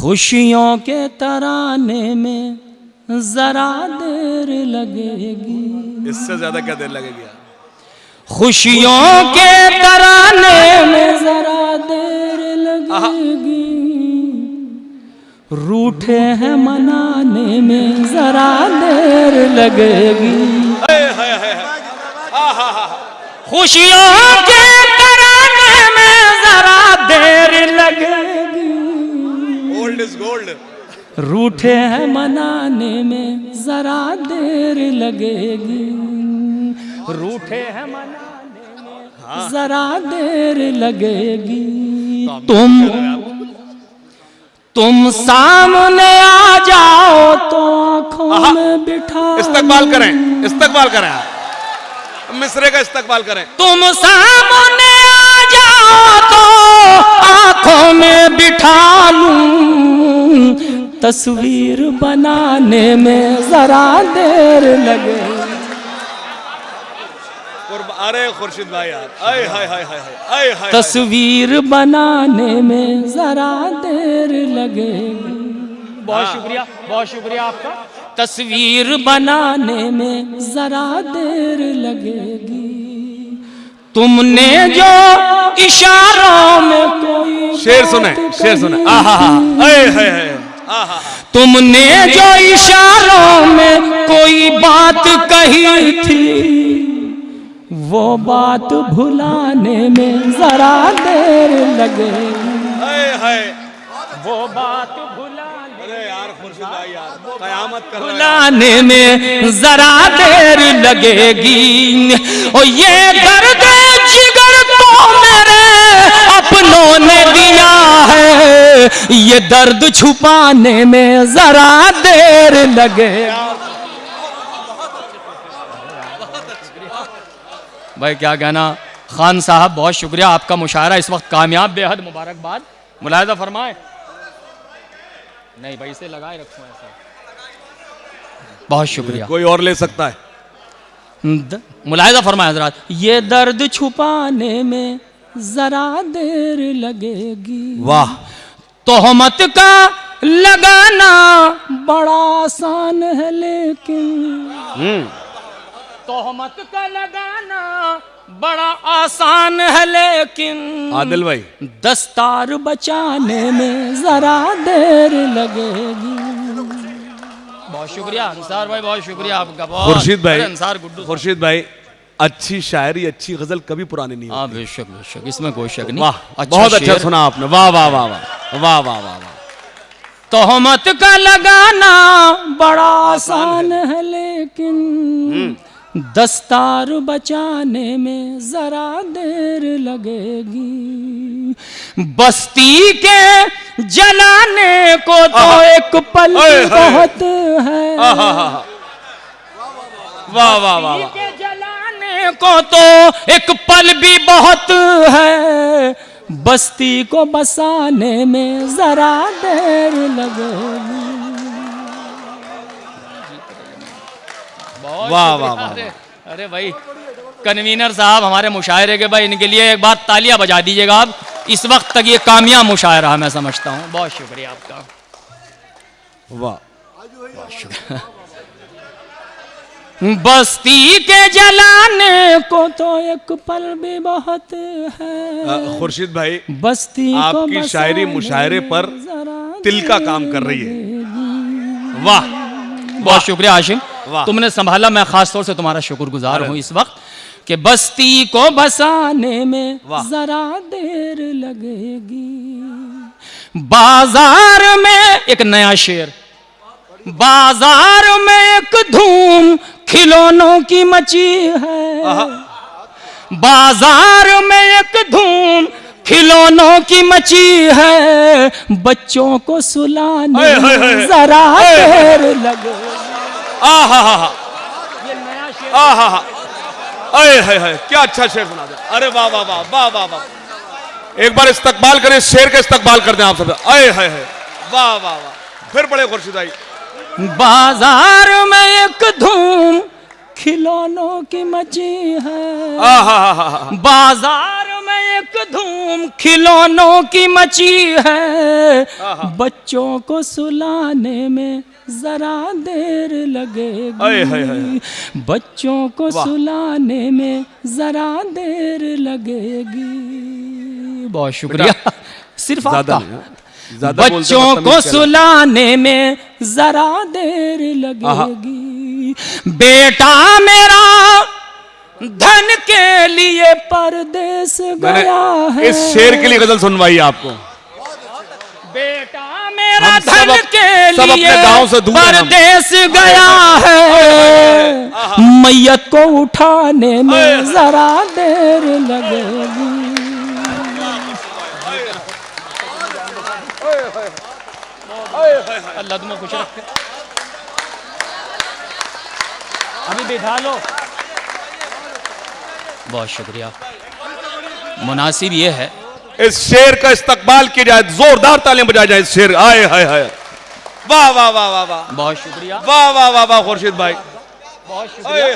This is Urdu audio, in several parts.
خوشیوں کے ترانے میں ذرا دیر لگے گی۔ اس سے زیادہ کیا دیر لگے گی؟ خوشیوں کے ترانے میں ذرا دیر لگے گی۔ روٹھے ہیں منانے میں ذرا دیر لگے گی۔ خوشیوں کے ترانے میں ذرا دیر لگے گی۔ اولڈ از گولڈ روٹھے ہیں منانے میں ذرا دیر لگے گی۔ روٹھے ہیں منانے میں ذرا دیر لگے گی۔ تم تم سامنے آ جاؤ تو آنکھوں میں بٹھا استقبال کریں استقبال کریں مصرے کا استقبال کریں۔ تم سامنے آ جاؤ آنکھوں میں بٹھا لوں تصویر بنانے میں ذرا دیر لگے۔ قرب- ارے خورشید بھائی یار۔ آئے ہائے ہائے ہائے ہائے آئے ہائے تصویر بنانے میں ذرا دیر لگے۔ بہت شکریہ بہت شکریہ آپ کا۔ تصویر بنانے میں ذرا دیر لگے گی۔ تم نے جو اشاروں میں کوئی شیر سنیں بات شیر سنیں۔ آہا آہا تم نے جو اشاروں میں کوئی بات کہی تھی وہ بات بھلانے میں ذرا دیر لگے۔ وہ بات بھلانے میں ذرا دیر لگے گی۔ اور یہ درد اپنوں نے دیا ہے۔ یہ درد چھپانے میں ذرا دیر لگے۔ بھائی کیا کہنا؟ خان صاحب بہت شکریہ آپ کا مشاعرہ اس وقت کامیاب بے حد مبارکباد۔ ملاحظہ فرمائے۔ نہیں بھائی اسے لگائے رکھوں ایسا۔ بہت شکریہ۔ کوئی اور لے سکتا ہے؟ ملاحظہ فرمائے حضرات یہ درد چھپانے میں ذرا دیر لگے گی۔ واہ تہمت کا لگانا بڑا آسان ہے لیکن۔ تہمت کا لگانا بڑا آسان ہے لیکن۔ عادل بھائی۔ دستار بچانے میں ذرا دیر لگے گی۔ بہت شکریہ انصار بھائی بہت شکریہ آپ کا۔ بہت خورشید بھائی انصار گڈو۔ خورشید بھائی اچھی شاعری اچھی غزل کبھی پرانی نہیں ہوتی۔ ہاں بے شک بے شک اس میں کوئی شک نہیں۔ واہ بہت اچھا۔ سنا آپ نے۔ واہ واہ واہ واہ واہ واہ واہ واہ۔ تہمت کا لگانا بڑا آسان ہے لیکن دستار بچانے میں ذرا دیر لگے گی۔ بستی کے جلانے کو تو ایک پل۔ بہت ہے واہ واہ واہ کو تو ایک پل بھی بہت ہے۔ بستی کو بسانے میں ذرا دیر لگے۔ واہ واہ واہ ارے بھائی کنوینر صاحب ہمارے مشاعرے کے بھائی ان کے لیے ایک بات تالیاں بجا دیجیے گا۔ آپ اس وقت تک یہ کامیاب مشاعرہ میں سمجھتا ہوں۔ بہت شکریہ آپ کا۔ واہ بستی کے جلانے کو تو ایک پل بھی بہت ہے۔ خورشید بھائی بستی آپ کی شاعری مشاعرے پر تل کا کام کر رہی ہے۔ واہ۔ بہت شکریہ واہ۔ تم نے سنبھالا میں خاص طور سے تمہارا شکر گزار ہوں اس وقت کہ بستی کو بسانے میں۔ ذرا دیر لگے گی۔ بازار میں ایک نیا شعر بازار میں ایک دھوم کھلونوں کی مچی ہے۔ بازار میں ایک دھوم کھلونوں کی مچی ہے۔ بچوں کو سلانے۔ ذرا دیر لگے۔ آہا ہا ہا آہا ہا اے ہائے کیا اچھا شعر سنا دیا۔ ارے واہ واہ واہ واہ واہ واہ۔ ایک بار استقبال کریں شعر کا استقبال کر دیں آپ سب۔ اے ہائے ہائے۔ واہ واہ واہ۔ پھر بڑے خورشید آئی۔ بازار میں ایک دھوم کھلونوں کی مچی ہے۔ بازار میں ایک دھوم کھلونوں کی مچی ہے۔ بچوں کو سلانے میں ذرا دیر لگے گی۔ بچوں کو سلانے میں ذرا دیر لگے گی۔ بہت شکریہ۔ صرف آپ کا۔ بچوں کو سلانے میں ذرا دیر لگے گی۔ بیٹا میرا دھن کے لیے پردیس گیا ہے۔ اس شیر کے لیے غزل سنوائی آپ کو۔ بیٹا میرا دھن کے لیے پردیس گیا ہے۔ میت کو اٹھانے میں ذرا دیر لگے گی۔ اللہ تمہیں خوش رکھے۔ ابھی بیٹھا لو۔ بہت شکریہ۔ مناسب یہ ہے۔ اس شیر کا استقبال کیا جائے زوردار تعلیم بجائے جائے اس شیر آئے ہائے ہائے واہ واہ واہ واہ واہ۔ بہت شکریہ۔ واہ واہ واہ واہ خورشید بھائی۔ بہت شکریہ۔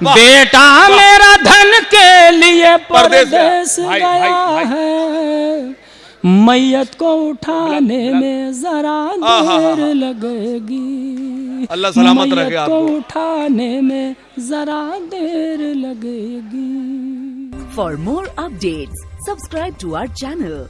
بیٹا میرا دھن کے لیے پردیس گیا۔ ہے۔ میت کو اٹھانے میں ذرا دیر لگے گی۔ اللہ سلامت رکھے آپ کو اٹھانے میں ذرا دیر لگے گی۔ For more updates, subscribe to our channel